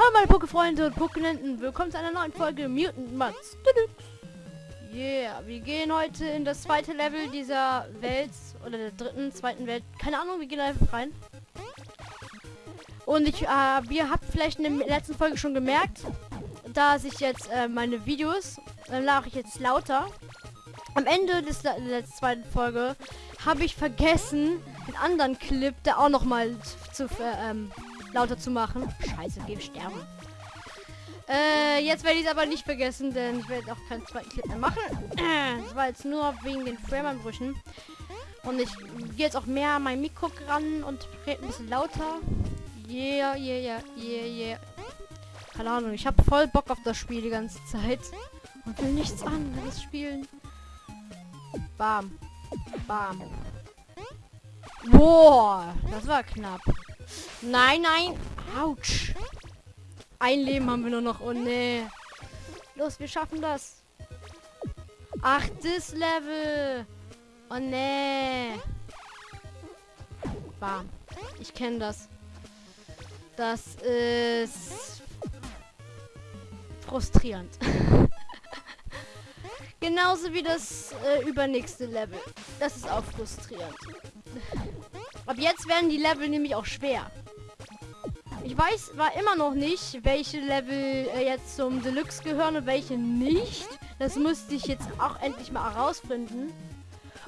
Hallo meine Pokéfreunde und Pokénenten, willkommen zu einer neuen Folge Mutant Mats. Yeah, wir gehen heute in das zweite Level dieser Welt oder der dritten, zweiten Welt. Keine Ahnung, wir gehen einfach rein. Und ich, äh, ihr habt vielleicht in der letzten Folge schon gemerkt, dass ich jetzt äh, meine Videos äh, mache ich jetzt lauter. Am Ende des, der zweiten Folge habe ich vergessen, den anderen Clip da auch noch mal zu, zu ähm, lauter zu machen. Scheiße, geh sterben. Äh, jetzt werde ich es aber nicht vergessen, denn ich werde auch keinen zweiten Clip mehr machen. Das war jetzt nur wegen den Framerbrüchen. Und ich gehe jetzt auch mehr an mein Mikro ran und rede ein bisschen lauter. Yeah, yeah, yeah, yeah, yeah. Keine Ahnung, ich habe voll Bock auf das Spiel die ganze Zeit. Und will nichts anderes spielen. Bam. Bam. Boah, das war knapp. Nein, nein. Autsch. Ein Leben haben wir nur noch. Oh nee. Los, wir schaffen das. Achtes Level. Oh nee. Bam. Ich kenne das. Das ist frustrierend. Genauso wie das äh, übernächste Level. Das ist auch frustrierend. Ab jetzt werden die Level nämlich auch schwer. Ich weiß war immer noch nicht, welche Level äh, jetzt zum Deluxe gehören und welche nicht. Das müsste ich jetzt auch endlich mal herausfinden.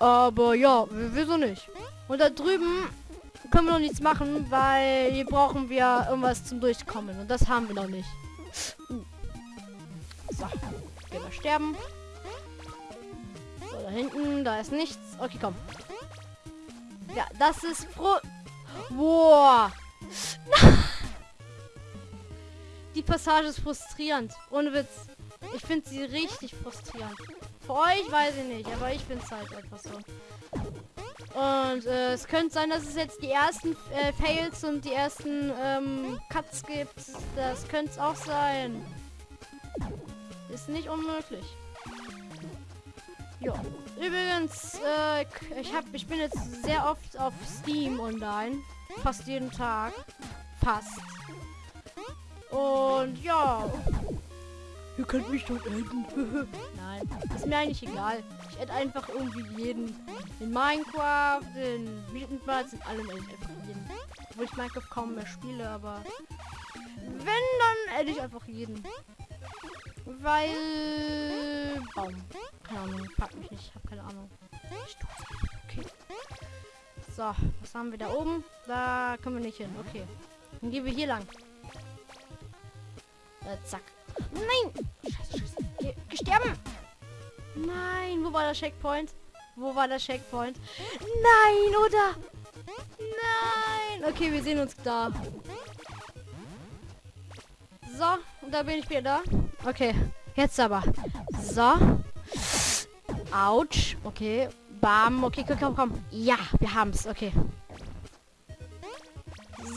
Aber ja, wieso nicht? Und da drüben können wir noch nichts machen, weil hier brauchen wir irgendwas zum Durchkommen. Und das haben wir noch nicht. So, gehen wir sterben. So, da hinten, da ist nichts. Okay, komm. Ja, das ist froh. Boah. Die Passage ist frustrierend. Ohne Witz. Ich finde sie richtig frustrierend. Für euch weiß ich nicht, aber ich finde es halt einfach so. Und äh, es könnte sein, dass es jetzt die ersten äh, Fails und die ersten ähm, Cuts gibt. Das könnte es auch sein. Ist nicht unmöglich. Ja. Übrigens, äh, ich hab, ich bin jetzt sehr oft auf Steam online. Fast jeden Tag. Fast. Und ja. Ihr könnt mich dort adden. Nein, ist mir eigentlich egal. Ich adde einfach irgendwie jeden. In Minecraft, in Mutant Birds, in allem einfach jeden. Wo ich Minecraft kaum mehr spiele, aber wenn, dann adde ich einfach jeden. Weil... Baum. Keine Ahnung, pack mich nicht. Ich habe keine Ahnung. Okay. So, was haben wir da oben? Da können wir nicht hin. Okay. Dann gehen wir hier lang. Äh, zack. Nein! Scheiße, scheiße. Gesterben! Nein, wo war der Checkpoint? Wo war der Checkpoint? Nein, oder? Nein! Okay, wir sehen uns da. So, und da bin ich wieder da. Okay, jetzt aber. So. Autsch. Okay. Bam. Okay, komm, komm, komm. Ja, wir haben es. Okay.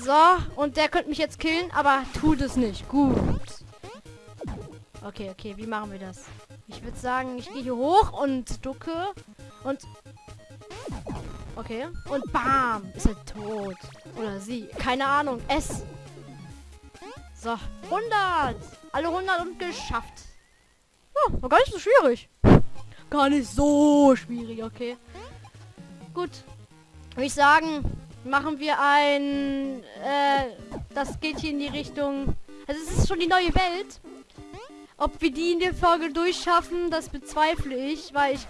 So, und der könnte mich jetzt killen, aber tut es nicht. Gut. Okay, okay, wie machen wir das? Ich würde sagen, ich gehe hier hoch und ducke. Und... Okay. Und bam. Ist er tot. Oder sie. Keine Ahnung. Es. So. 100. Alle 100 und geschafft. Oh, war gar nicht so schwierig. Gar nicht so schwierig, okay. Gut. Würde ich sagen, machen wir ein... Äh, das geht hier in die Richtung... Also es ist schon die neue Welt. Ob wir die in der Folge durchschaffen, das bezweifle ich, weil ich...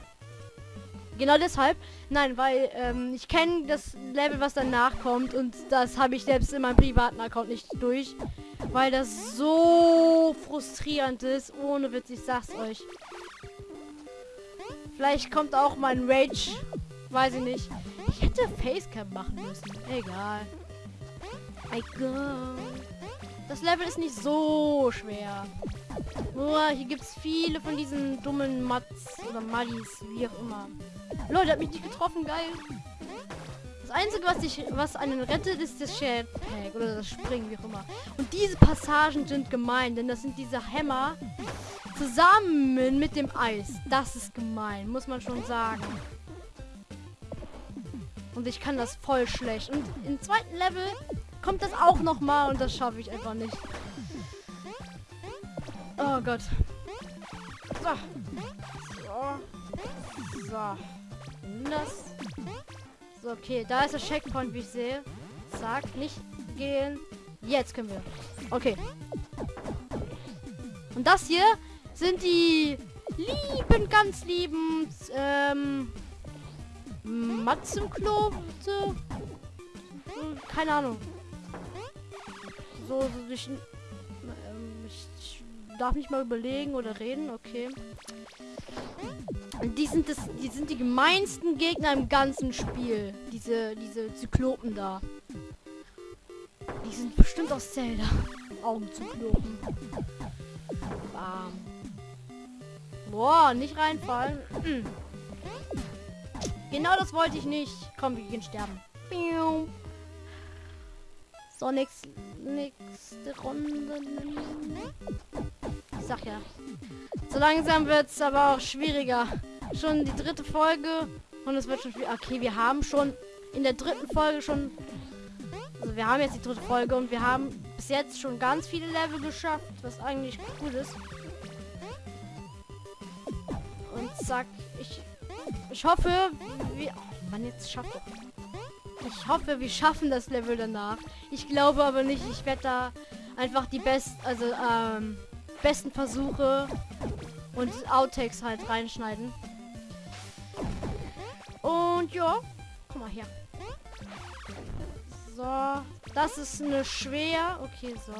Genau deshalb. Nein, weil ähm, ich kenne das Level, was danach kommt und das habe ich selbst in meinem privaten Account nicht durch. Weil das so frustrierend ist. Ohne Witz, ich sag's euch. Vielleicht kommt auch mein Rage. Weiß ich nicht. Ich hätte Facecam machen müssen. Egal. Egal. Das Level ist nicht so schwer. Nur hier gibt es viele von diesen dummen Mats oder Maddis, wie auch immer. Leute, hat mich nicht getroffen, geil. Das Einzige, was dich, was einen rettet, ist das Jetpack oder das Springen, wie auch immer. Und diese Passagen sind gemein, denn das sind diese Hämmer zusammen mit dem Eis. Das ist gemein, muss man schon sagen. Und ich kann das voll schlecht. Und im zweiten Level kommt das auch noch mal und das schaffe ich einfach nicht. Oh Gott. So. So. So. Das. So, okay. Da ist der Checkpoint, wie ich sehe. Zack, nicht gehen. Jetzt können wir. Okay. Und das hier sind die lieben, ganz lieben ähm, Matzenklote. Keine Ahnung. So, so ich darf nicht mal überlegen oder reden. Okay. Die sind das, die sind die gemeinsten Gegner im ganzen Spiel. Diese, diese Zyklopen da. Die sind bestimmt aus Zelda. Augenzyklopen. Bam. Boah, nicht reinfallen. Hm. Genau das wollte ich nicht. Komm, wir gehen sterben. So, nix, nächste Runde. Sag ja. So langsam wird es aber auch schwieriger. Schon die dritte Folge und es wird schon schwierig. Okay, wir haben schon in der dritten Folge schon... Also wir haben jetzt die dritte Folge und wir haben bis jetzt schon ganz viele Level geschafft, was eigentlich gut ist. Und zack, ich, ich hoffe, wir... Oh Mann, jetzt schafft. Ich hoffe, wir schaffen das Level danach. Ich glaube aber nicht. Ich werde da einfach die best, also ähm, besten Versuche und Outtakes halt reinschneiden. Und ja, guck mal hier. So, das ist eine schwer. Okay, so.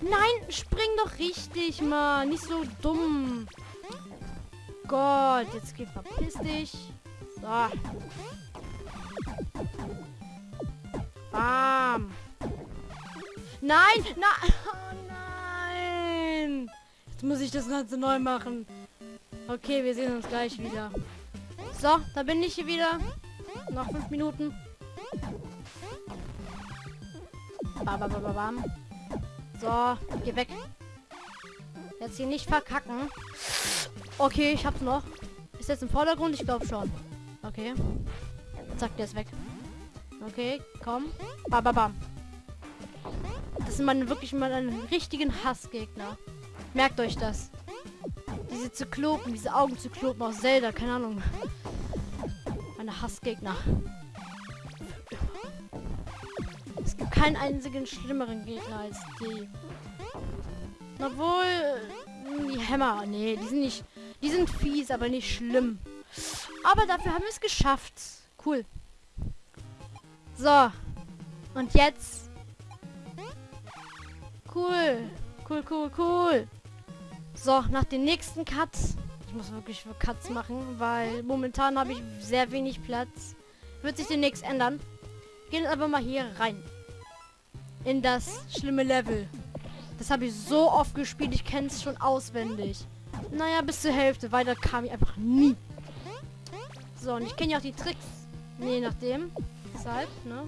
Nein, spring doch richtig, mal. Nicht so dumm. Gott, jetzt geht verpiss dich. So. Bam. Nein, nein. Muss ich das Ganze neu machen. Okay, wir sehen uns gleich wieder. So, da bin ich hier wieder. Noch fünf Minuten. Bam. So, geh weg. Jetzt hier nicht verkacken. Okay, ich hab's noch. Ist jetzt im Vordergrund? Ich glaube schon. Okay. Zack, der ist weg. Okay, komm. Bam, bam, bam. Das sind meine wirklich mal einen richtigen Hassgegner. Merkt euch das. Diese Zyklopen, diese Augenzyklopen aus Zelda, keine Ahnung. Meine Hassgegner. Es gibt keinen einzigen schlimmeren Gegner als die. Obwohl, die Hämmer, nee, die sind nicht, die sind fies, aber nicht schlimm. Aber dafür haben wir es geschafft. Cool. So. Und jetzt. Cool. Cool, cool, cool. So, nach den nächsten Cuts. Ich muss wirklich für Cuts machen, weil momentan habe ich sehr wenig Platz. Wird sich demnächst ändern. Gehen aber mal hier rein. In das schlimme Level. Das habe ich so oft gespielt, ich kenne es schon auswendig. Naja, bis zur Hälfte. Weiter kam ich einfach nie. So, und ich kenne ja auch die Tricks. Je nachdem. Deshalb, ne?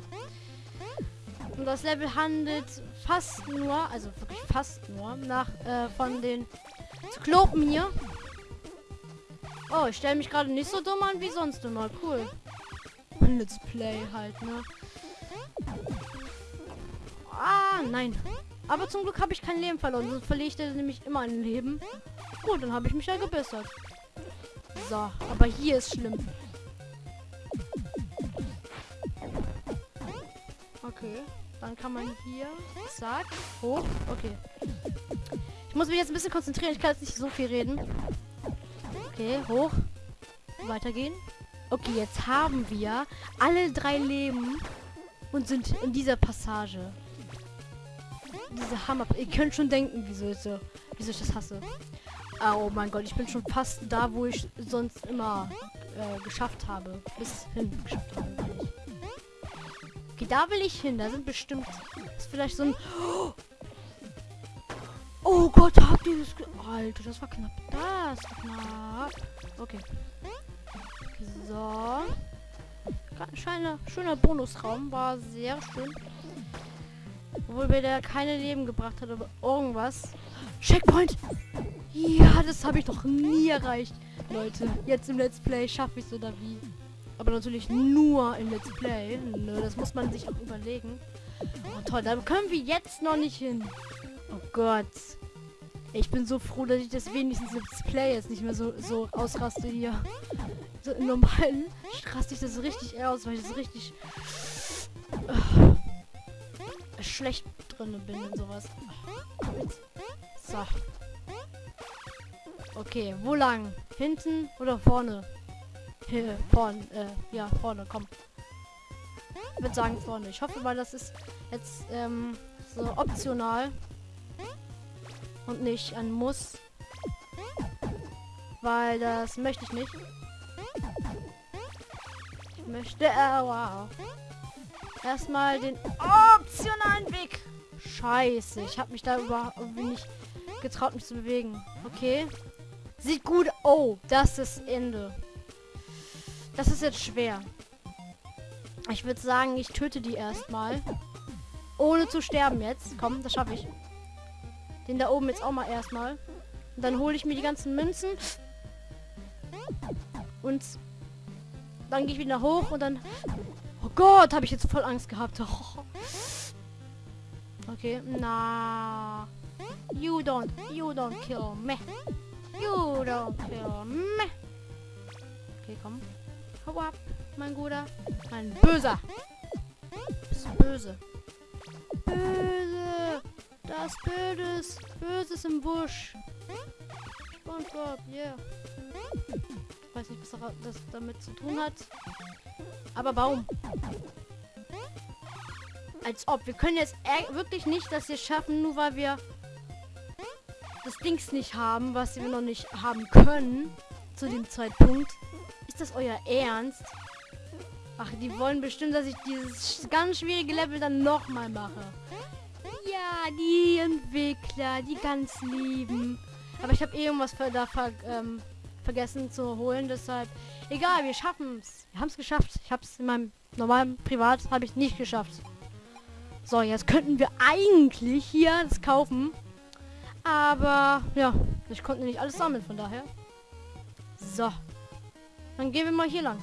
Und das Level handelt fast nur, also wirklich fast nur, nach äh, von den Zyklopen hier. Oh, ich stelle mich gerade nicht so dumm an wie sonst immer. Cool. Let's Play halt, ne? Ah, nein. Aber zum Glück habe ich kein Leben verloren. Sonst verliere ich nämlich immer ein Leben. Gut, dann habe ich mich ja gebessert. So, aber hier ist schlimm. Okay. Dann kann man hier, zack, hoch. Okay. Ich muss mich jetzt ein bisschen konzentrieren. Ich kann jetzt nicht so viel reden. Okay, hoch. Weitergehen. Okay, jetzt haben wir alle drei Leben und sind in dieser Passage. Diese Hammer. Ihr könnt schon denken, wieso ich, so, wieso ich das hasse. Oh mein Gott, ich bin schon fast da, wo ich sonst immer äh, geschafft habe. Bis hin geschafft habe. Okay, da will ich hin. Da sind bestimmt... Ist vielleicht so ein... Oh Gott, habt ihr das... Alter, das war knapp. Das war knapp. Okay. So. Schöner, schöner Bonusraum. War sehr schön. Obwohl mir der keine Leben gebracht hat, aber irgendwas. Checkpoint! Ja, das habe ich doch nie erreicht. Leute, jetzt im Let's Play schaffe ich es oder wie? Aber natürlich nur im Let's Play. Ne, das muss man sich auch überlegen. Oh toll, da können wir jetzt noch nicht hin. Oh Gott. Ich bin so froh, dass ich das wenigstens im Display jetzt nicht mehr so, so ausraste hier. So im normalen raste ich das richtig aus, weil ich das richtig äh, schlecht drin bin und sowas. So. Okay, wo lang? Hinten oder vorne? Hier, vorne, äh, ja, vorne, komm. Ich würde sagen vorne. Ich hoffe mal, das ist jetzt ähm, so optional und nicht ein Muss. Weil das möchte ich nicht. Ich möchte äh, wow. erstmal den optionalen Weg. Scheiße, ich habe mich da überhaupt nicht getraut, mich zu bewegen. Okay. Sieht gut. Oh, das ist Ende. Das ist jetzt schwer. Ich würde sagen, ich töte die erstmal. Ohne zu sterben jetzt. Komm, das schaffe ich. Den da oben jetzt auch mal erstmal. Und dann hole ich mir die ganzen Münzen. Und dann gehe ich wieder hoch und dann... Oh Gott, habe ich jetzt voll Angst gehabt. Oh. Okay, na. You don't, you don't kill me. You don't kill me. Okay, komm. Hau ab, mein Guter. Ein Böser. Bist böse. Böse. Das Böses. Böses im Busch. SpongeBob, yeah. Weiß nicht, was das damit zu tun hat. Aber Baum. Als ob. Wir können jetzt wirklich nicht das hier schaffen, nur weil wir das Dings nicht haben, was wir noch nicht haben können. Zu dem Zeitpunkt. Ist das euer Ernst? Ach, die wollen bestimmt, dass ich dieses ganz schwierige Level dann nochmal mache. Ja, die Entwickler, die ganz lieben. Aber ich habe eh irgendwas da ver ähm, vergessen zu holen, deshalb... Egal, wir schaffen es. Wir haben es geschafft. Ich habe es in meinem normalen Privat habe ich nicht geschafft. So, jetzt könnten wir eigentlich hier das kaufen. Aber, ja, ich konnte nicht alles sammeln, von daher. So. Dann gehen wir mal hier lang.